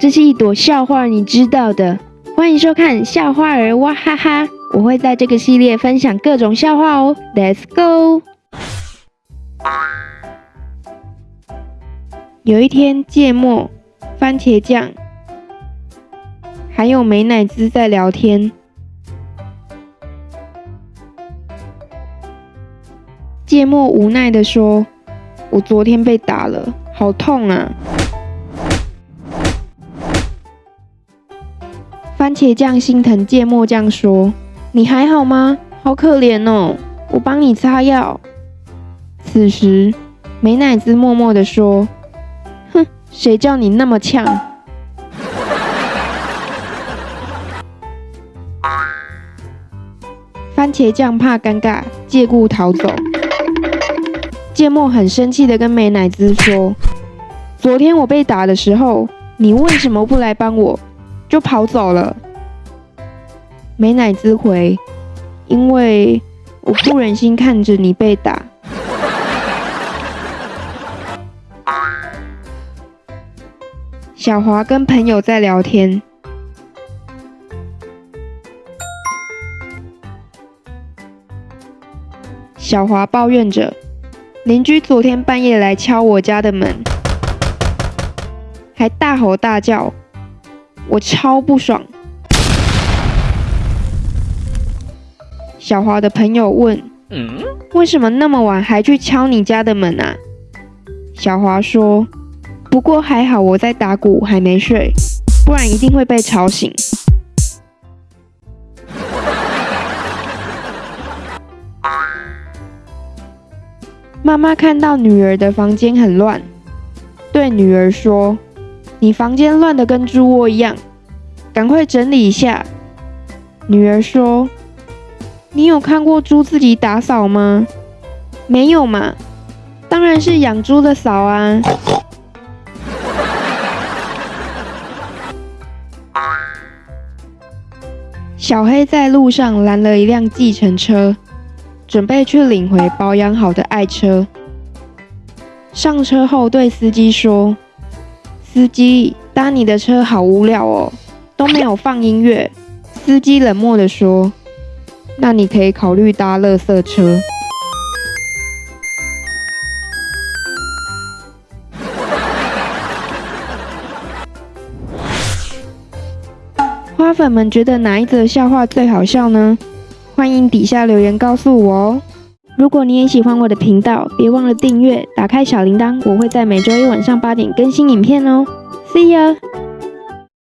这是一朵笑话，你知道的。欢迎收看笑话儿哇哈哈，我会在这个系列分享各种笑话哦。Let's go。有一天，芥末、番茄酱还有美乃滋在聊天。芥末无奈的说：“我昨天被打了，好痛啊！”番茄酱心疼芥末酱说：“你还好吗？好可怜哦，我帮你擦药。”此时，美乃滋默默的说：“哼，谁叫你那么呛？” 番茄酱怕尴尬，借故逃走。芥末很生气的跟美乃滋说：“昨天我被打的时候，你为什么不来帮我，就跑走了？”美乃滋回：“因为我不忍心看着你被打。”小华跟朋友在聊天，小华抱怨着。邻居昨天半夜来敲我家的门，还大吼大叫，我超不爽。小华的朋友问：“为什么那么晚还去敲你家的门啊？”小华说：“不过还好我在打鼓，还没睡，不然一定会被吵醒。”妈妈看到女儿的房间很乱，对女儿说：“你房间乱得跟猪窝一样，赶快整理一下。”女儿说：“你有看过猪自己打扫吗？没有嘛，当然是养猪的扫啊。”小黑在路上拦了一辆计程车。准备去领回保养好的爱车。上车后对司机说：“司机，搭你的车好无聊哦，都没有放音乐。”司机冷漠的说：“那你可以考虑搭垃圾车。”花粉们觉得哪一则笑话最好笑呢？欢迎底下留言告诉我哦！如果你也喜欢我的频道，别忘了订阅，打开小铃铛，我会在每周一晚上八点更新影片哦。See you.